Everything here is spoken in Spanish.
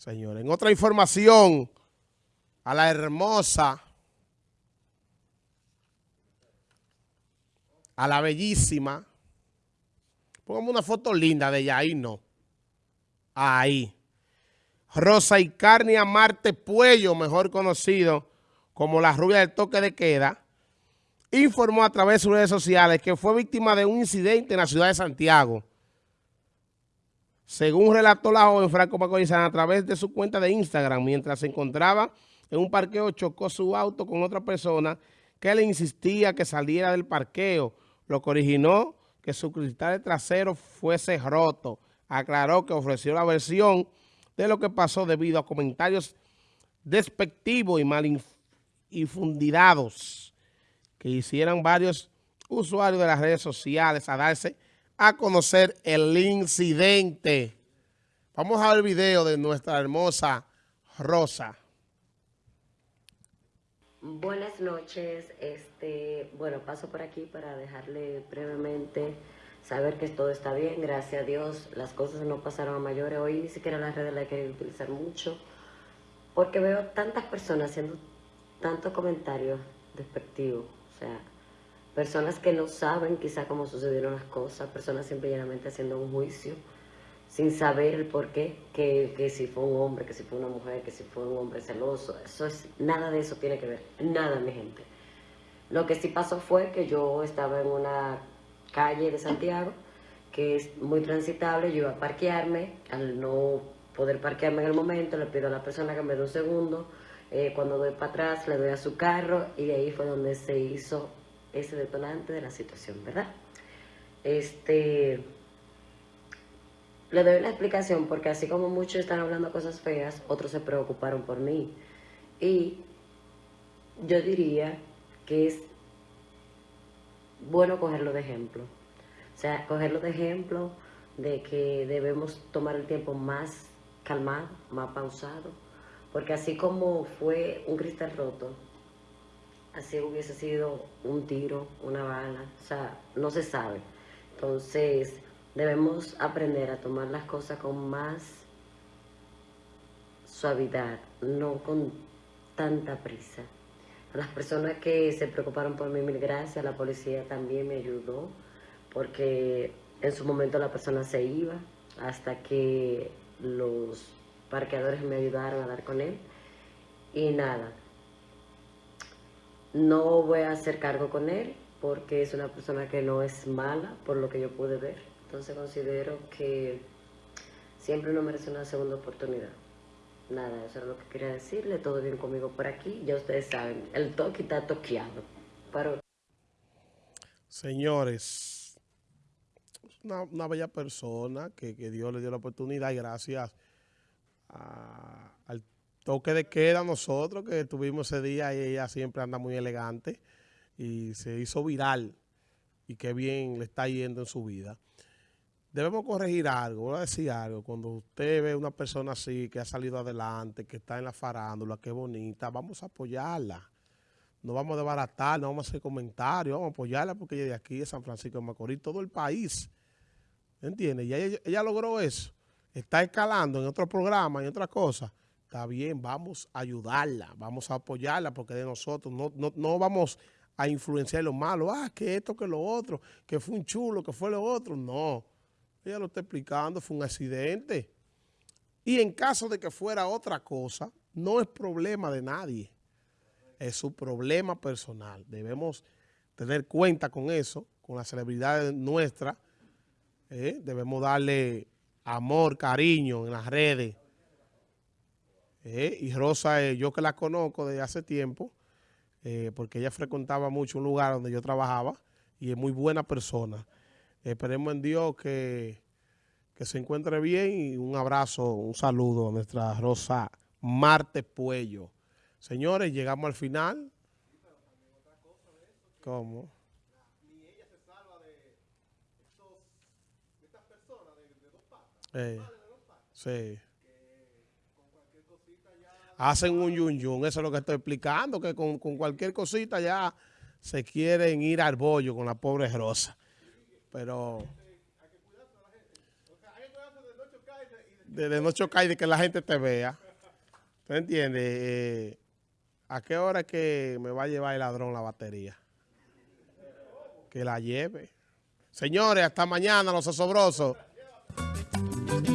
Señores, en otra información, a la hermosa, a la bellísima, pongamos una foto linda de ella, ahí no, ahí. Rosa y Carnia Marte Puello, mejor conocido como la rubia del toque de queda, informó a través de sus redes sociales que fue víctima de un incidente en la ciudad de Santiago según relató la joven Franco Macorizana a través de su cuenta de Instagram, mientras se encontraba en un parqueo, chocó su auto con otra persona que le insistía que saliera del parqueo, lo que originó que su cristal trasero fuese roto. Aclaró que ofreció la versión de lo que pasó debido a comentarios despectivos y mal infundidados que hicieran varios usuarios de las redes sociales a darse a conocer el incidente. Vamos a ver el video de nuestra hermosa Rosa. Buenas noches, este, bueno, paso por aquí para dejarle brevemente saber que todo está bien, gracias a Dios, las cosas no pasaron a mayores, hoy ni siquiera las redes las he utilizar mucho, porque veo tantas personas haciendo tantos comentarios despectivos, o sea, personas que no saben quizá cómo sucedieron las cosas, personas simplemente haciendo un juicio sin saber el por qué, que, que, si fue un hombre, que si fue una mujer, que si fue un hombre celoso, eso es, nada de eso tiene que ver, nada mi gente. Lo que sí pasó fue que yo estaba en una calle de Santiago, que es muy transitable, yo iba a parquearme, al no poder parquearme en el momento, le pido a la persona que me dé un segundo, eh, cuando doy para atrás le doy a su carro y de ahí fue donde se hizo ese detonante de la situación, ¿verdad? Este, le doy una explicación porque así como muchos están hablando cosas feas, otros se preocuparon por mí. Y yo diría que es bueno cogerlo de ejemplo. O sea, cogerlo de ejemplo de que debemos tomar el tiempo más calmado, más pausado, porque así como fue un cristal roto, así hubiese sido un tiro, una bala, o sea, no se sabe. Entonces, debemos aprender a tomar las cosas con más suavidad, no con tanta prisa. A las personas que se preocuparon por mí, mil gracias, la policía también me ayudó, porque en su momento la persona se iba, hasta que los parqueadores me ayudaron a dar con él, y nada, no voy a hacer cargo con él porque es una persona que no es mala, por lo que yo pude ver. Entonces considero que siempre uno merece una segunda oportunidad. Nada, eso es lo que quería decirle. Todo bien conmigo por aquí. Ya ustedes saben, el toque está toqueado. Señores, una, una bella persona que, que Dios le dio la oportunidad y gracias al toque de queda nosotros que tuvimos ese día y ella siempre anda muy elegante y se hizo viral y qué bien le está yendo en su vida. Debemos corregir algo, voy a decir algo, cuando usted ve una persona así que ha salido adelante, que está en la farándula, que bonita, vamos a apoyarla. No vamos a desbaratar, no vamos a hacer comentarios, vamos a apoyarla porque ella de aquí, de San Francisco de Macorís, todo el país, ¿entiende? Y ella, ella logró eso, está escalando en otro programa, en otras cosas, Está bien, vamos a ayudarla, vamos a apoyarla porque de nosotros no, no, vamos a influenciar lo malo. Ah, que esto, que lo otro, que fue un chulo, que fue lo otro. No, ella lo está explicando, fue un accidente. Y en caso de que fuera otra cosa, no es problema de nadie. Es su problema personal. Debemos tener cuenta con eso, con las celebridades nuestras. ¿eh? Debemos darle amor, cariño en las redes eh, y Rosa, eh, yo que la conozco desde hace tiempo, eh, porque ella frecuentaba mucho un lugar donde yo trabajaba y es muy buena persona. Esperemos en Dios que, que se encuentre bien y un abrazo, un saludo a nuestra Rosa Marte Puello. Señores, llegamos al final. ¿Cómo? Ni ella se salva de, estas personas de, dos patas. sí hacen un yun yun. Eso es lo que estoy explicando, que con, cualquier cosita ya se quieren ir al bollo con la pobre Rosa. Pero... de, de no chocar y de que la gente te vea. ¿Tú entiendes? Eh, ¿A qué hora es que me va a llevar el ladrón la batería? Que la lleve. Señores, hasta mañana, los asobrosos.